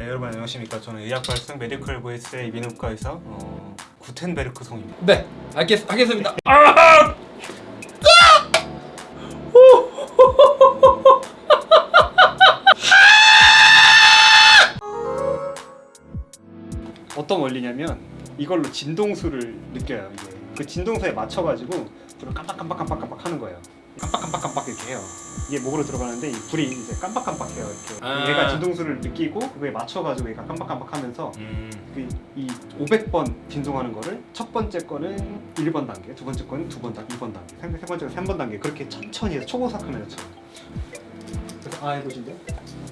네, 여러분 안녕하십니까 저는 의학발성 메디컬 보이스의 이비인후과 의사 어, 구텐베르크 성입니다 네, 알겠, 하겠습니다. 아! 어떤 원리냐면 이걸로 진동수를 느껴요 이게 그 진동수에 맞춰가지고 불을 깜빡깜빡깜빡깜빡 하는 거예요 깜빡깜빡깜빡 이렇게 해요 이게 목으로 들어가는데 이 불이 이제 깜빡깜빡해요 이렇게 아. 얘가 진동수를 느끼고 그거에 맞춰가지고 얘가 깜빡깜빡하면서 음, 그 이 500번 진동하는 거를 첫 번째 거는 1번 단계, 두 번째 거는 두 번 단계, 2번 단계, 세, 세 번째가 3번 단계 그렇게 천천히 해서 초고속 카메라처럼 그래서 아 해보신대요?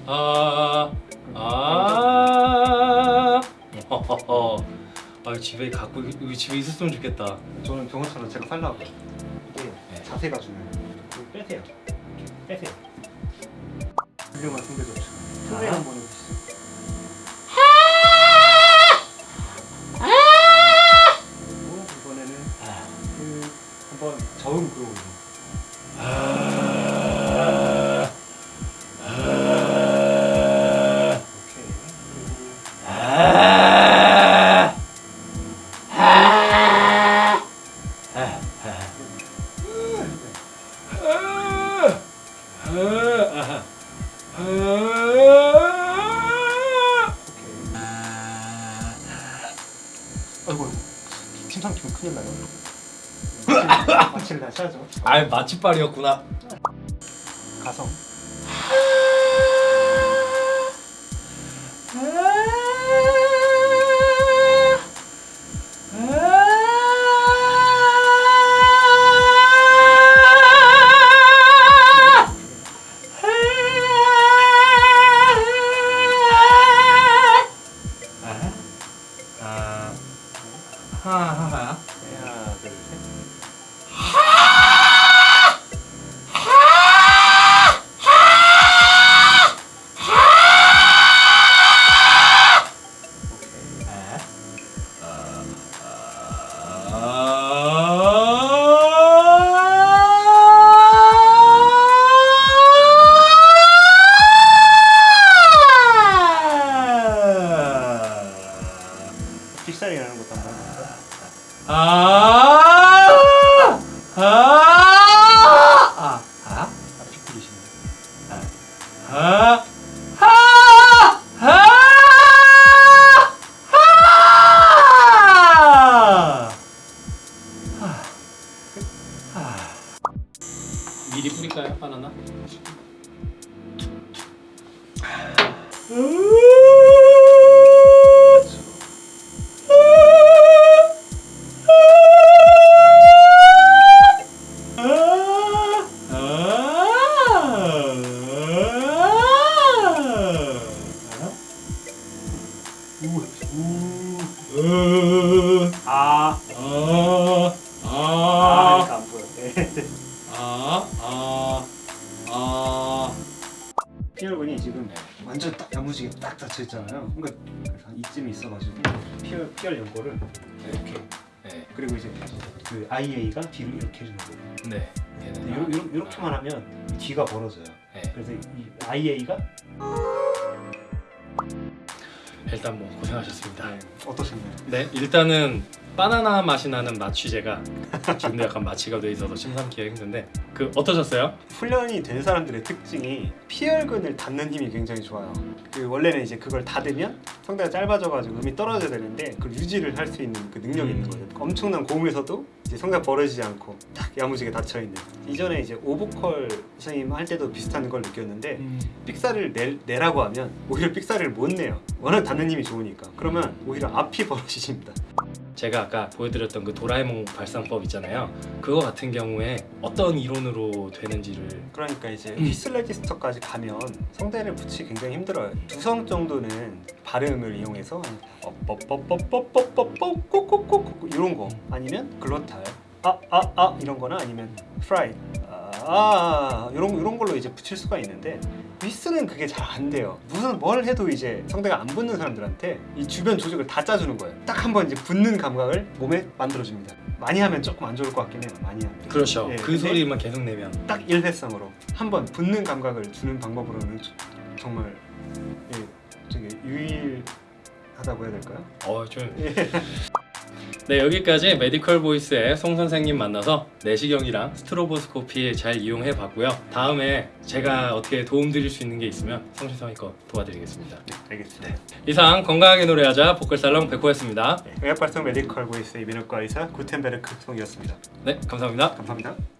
아, 아, 허허허. 아, 집에 갖고 여기 집에 있었으면 좋겠다. 저는 병원처럼 제가 살라고요 이게 네. 자세가 중요해요 이거 빼세요. 빼세요. 훌륭한 조치 소리 아. 한번 아이고, 침 삼키면 큰일 나요. 마취를 다시 하죠. 아, 마취빨이었구나. 가성. 하하하. 하나, 둘, 셋. 아. 미리 뿌릴까요, 바나나? 아, 아, 아, 아, 안 보여. 네. 아, 아, 아. 피혈근이 지금 완전 딱 야무지게 딱 닫혀 있잖아요. 그러니까 한 이쯤에 있어가지고 피혈 피혈 연고를 이렇게 네, 그리고 이제 그 IA가 뒤로 이렇게 해주는 거예요. 네. 요, 요, 이렇게만 하면 뒤가 벌어져요. 네. 그래서 이 IA가 일단 뭐 고생하셨습니다. 네, 어떠셨나요? 네, 일단은 바나나 맛이 나는 마취제가 지금도 약간 마취가 돼 있어서 심삼키가 힘든데 그 어떠셨어요? 훈련이 된 사람들의 특징이 피혈근을 닫는 힘이 굉장히 좋아요. 그 원래는 이제 그걸 닫으면 성대가 짧아져가지고 음이 떨어져야 되는데 그걸 유지를 할 수 있는 그 능력이 있는 음. 거예요. 엄청난 고음에서도 이제 성대가 벌어지지 않고 딱 야무지게 닫혀 있는. 이전에 이제 오보컬 선생님 할 때도 비슷한 걸 느꼈는데 삑사리를 내, 내라고 하면 오히려 삑사리를 못 내요. 워낙 닫는 힘이 좋으니까. 그러면 오히려 앞이 벌어지십니다. 제가 아까 보여드렸던 그 도라에몽 발상법 있잖아요. 그거 같은 경우에 어떤 이론으로 되는지를 그러니까 이제 음. whistle register까지 가면 성대를 붙이기 굉장히 힘들어요. 두성 정도는 발음을 이용해서 어, 뻑뻑뻑뻑뻑뻑뻑 꼬꼬꼬꼬 이런 거 아니면 glottal 아아아 이런 거나 아니면 fry 아 이런 이런 걸로 이제 붙일 수가 있는데 휘스는 그게 잘 안 돼요. 무슨 뭘 해도 이제 성대가 안 붙는 사람들한테 이 주변 조직을 다 짜주는 거예요. 딱 한 번 이제 붙는 감각을 몸에 만들어줍니다. 많이 하면 조금 안 좋을 것 같긴 해요. 많이 하면. 그렇죠. 예, 그 소리만 계속 내면 딱 일회성으로 한 번 붙는 감각을 주는 방법으로는 저- 정말 예, 저 되게 유일하다고 해야 될까요? 어, 좀. 네 여기까지 메디컬 보이스의 송 선생님 만나서 내시경이랑 stroboscopy 잘 이용해 봤고요. 다음에 제가 어떻게 도움 드릴 수 있는 게 있으면 성심성의껏 도와드리겠습니다. 네, 알겠습니다. 이상 건강하게 노래하자 보컬살롱 백호였습니다. 네, 의학발성 메디컬 보이스 이비인후과 의사 구텐베르크 송이었습니다. 네 감사합니다. 감사합니다.